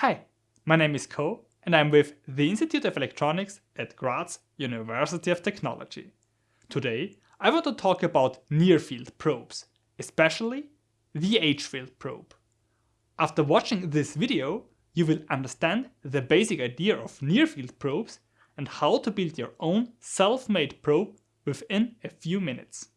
Hi, my name is Ko and I'm with the Institute of Electronics at Graz University of Technology. Today I want to talk about near-field probes, especially the H-field probe. After watching this video, you will understand the basic idea of near-field probes and how to build your own self-made probe within a few minutes.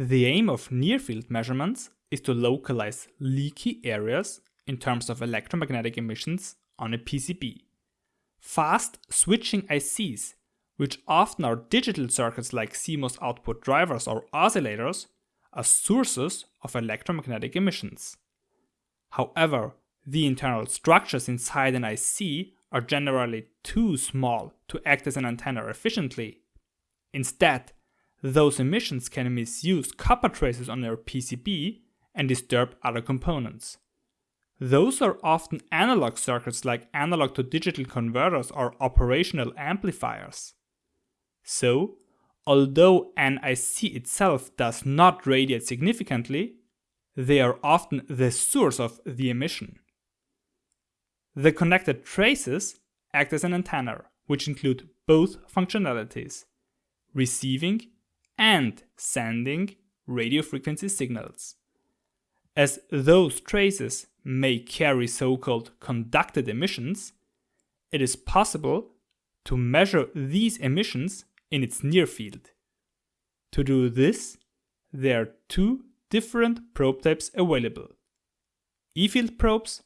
The aim of near-field measurements is to localize leaky areas in terms of electromagnetic emissions on a PCB. Fast switching ICs, which often are digital circuits like CMOS output drivers or oscillators, are sources of electromagnetic emissions. However, the internal structures inside an IC are generally too small to act as an antenna efficiently. Instead, those emissions can misuse copper traces on their PCB and disturb other components. Those are often analog circuits like analog to digital converters or operational amplifiers. So, although an IC itself does not radiate significantly, they are often the source of the emission. The connected traces act as an antenna, which include both functionalities, receiving and sending radio frequency signals. As those traces may carry so-called conducted emissions, it is possible to measure these emissions in its near field. To do this, there are two different probe types available, E-field probes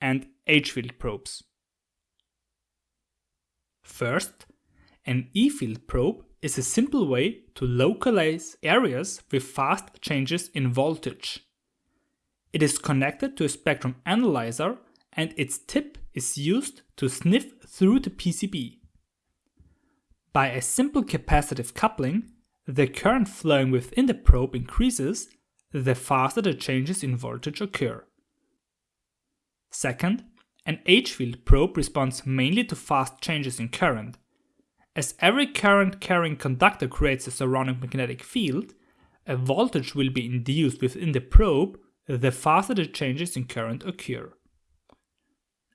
and H-field probes. First, an E-field probe is a simple way to localize areas with fast changes in voltage. It is connected to a spectrum analyzer and its tip is used to sniff through the PCB. By a simple capacitive coupling, the current flowing within the probe increases the faster the changes in voltage occur. Second, an H-field probe responds mainly to fast changes in current, as every current carrying conductor creates a surrounding magnetic field, a voltage will be induced within the probe the faster the changes in current occur.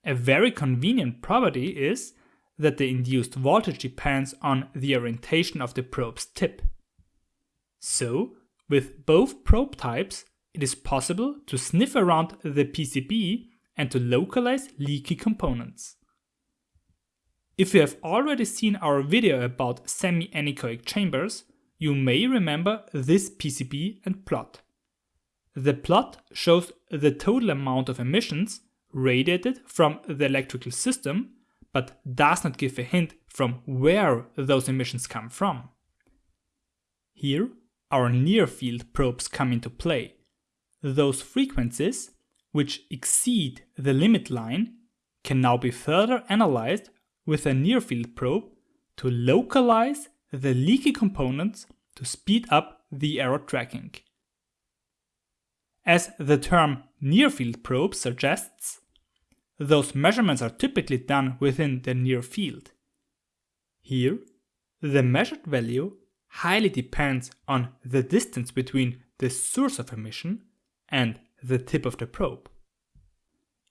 A very convenient property is that the induced voltage depends on the orientation of the probe's tip. So, with both probe types, it is possible to sniff around the PCB and to localize leaky components. If you have already seen our video about semi-anechoic chambers, you may remember this PCB and plot. The plot shows the total amount of emissions radiated from the electrical system, but does not give a hint from where those emissions come from. Here, our near-field probes come into play. Those frequencies, which exceed the limit line, can now be further analyzed with a near-field probe to localize the leaky components to speed up the error tracking. As the term near-field probe suggests, those measurements are typically done within the near field. Here, the measured value highly depends on the distance between the source of emission and the tip of the probe.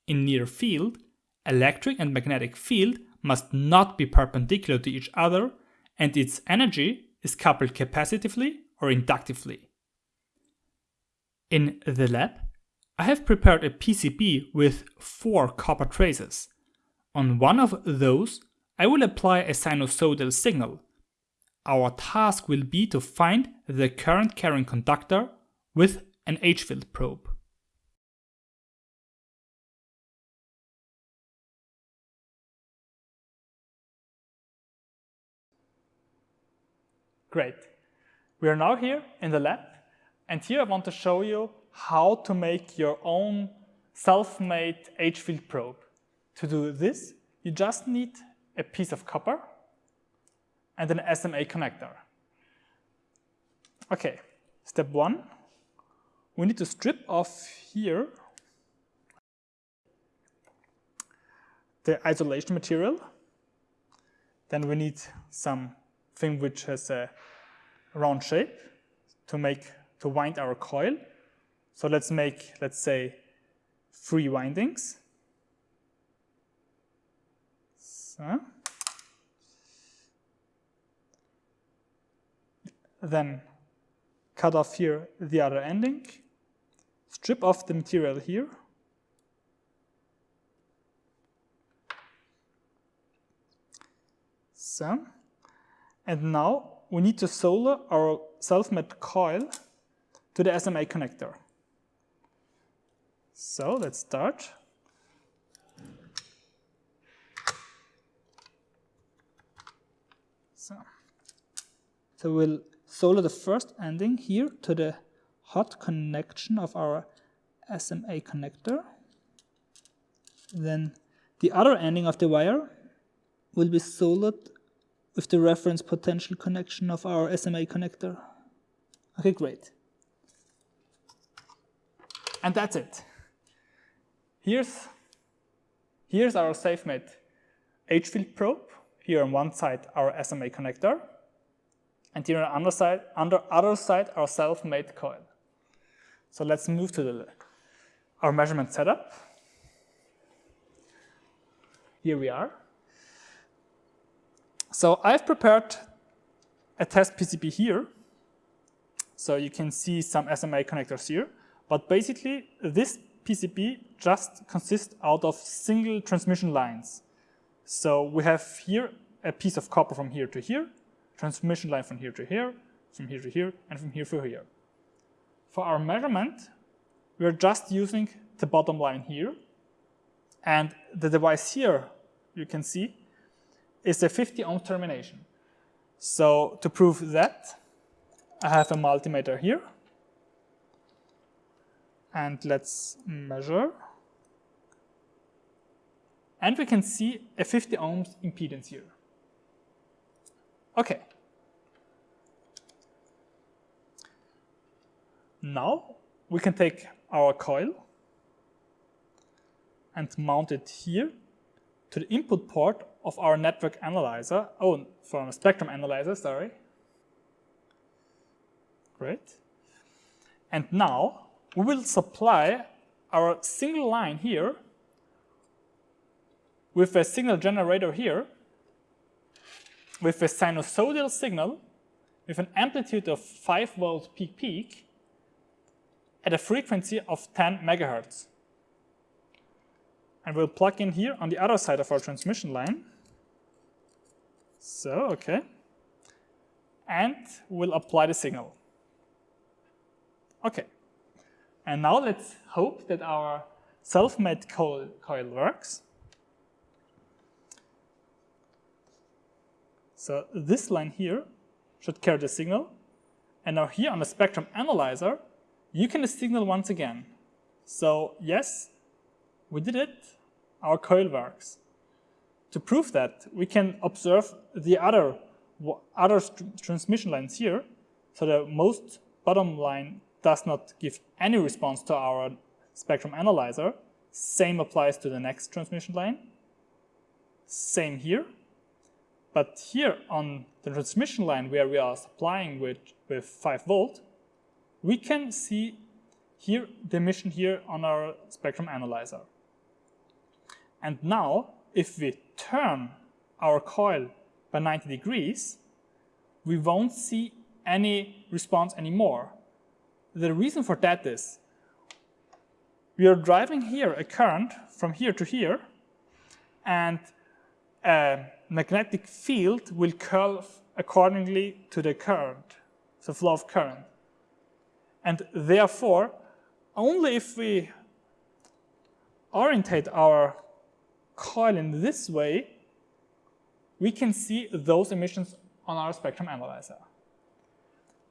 In near field, electric and magnetic field must not be perpendicular to each other and its energy is coupled capacitively or inductively. In the lab, I have prepared a PCB with four copper traces. On one of those, I will apply a sinusoidal signal. Our task will be to find the current carrying conductor with an H-field probe. Great. We are now here in the lab and here I want to show you how to make your own self-made H-field probe. To do this, you just need a piece of copper and an SMA connector. Okay, step one, we need to strip off here the isolation material. Then we need something which has a round shape to make to wind our coil. So let's make, let's say, three windings. So. Then cut off here the other ending, strip off the material here, so, and now we need to solder our self-made coil to the SMA connector. So let's start. So, so we'll solder the first ending here to the hot connection of our SMA connector. Then the other ending of the wire will be soldered with the reference potential connection of our SMA connector. Okay, great. And that's it. Here's, here's our safe-made H-field probe. Here on one side, our SMA connector. And here on the other side, under other side, our self-made coil. So let's move to the, our measurement setup. Here we are. So I've prepared a test PCB here. So you can see some SMA connectors here. But basically, this PCB just consists out of single transmission lines. So we have here a piece of copper from here to here, transmission line from here to here, from here to here, and from here to here. For our measurement, we're just using the bottom line here. And the device here, you can see, is a 50 ohm termination. So to prove that, I have a multimeter here. And let's measure. And we can see a 50 ohms impedance here. Okay. Now we can take our coil and mount it here to the input port of our network analyzer. Oh, from a spectrum analyzer, sorry. Great. And now we will supply our single line here with a signal generator here with a sinusoidal signal with an amplitude of 5 volts peak peak at a frequency of 10 megahertz. And we'll plug in here on the other side of our transmission line. So, okay. And we'll apply the signal. Okay. And now let's hope that our self-made coil, coil works. So this line here should carry the signal. And now here on the spectrum analyzer, you can signal once again. So yes, we did it. Our coil works. To prove that, we can observe the other, other transmission lines here. So the most bottom line does not give any response to our spectrum analyzer. Same applies to the next transmission line. Same here. But here on the transmission line where we are supplying with, with 5 volt, we can see here the emission here on our spectrum analyzer. And now, if we turn our coil by 90 degrees, we won't see any response anymore. The reason for that is we are driving here a current from here to here, and a magnetic field will curve accordingly to the current, the flow of current. And therefore, only if we orientate our coil in this way, we can see those emissions on our spectrum analyzer.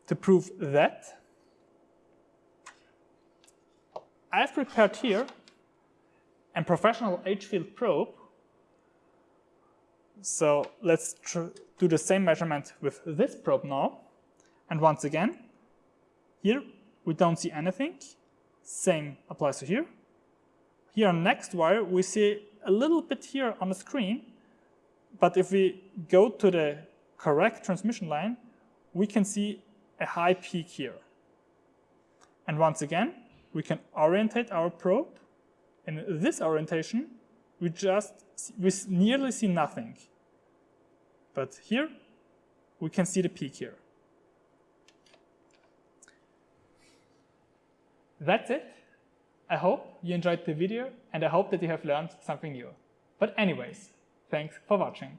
To prove that, I've prepared here a professional H-field probe so let's do the same measurement with this probe now. And once again, here we don't see anything. Same applies to here. Here on next wire, we see a little bit here on the screen, but if we go to the correct transmission line, we can see a high peak here. And once again, we can orientate our probe. In this orientation, we just we nearly see nothing. But here, we can see the peak here. That's it. I hope you enjoyed the video and I hope that you have learned something new. But anyways, thanks for watching.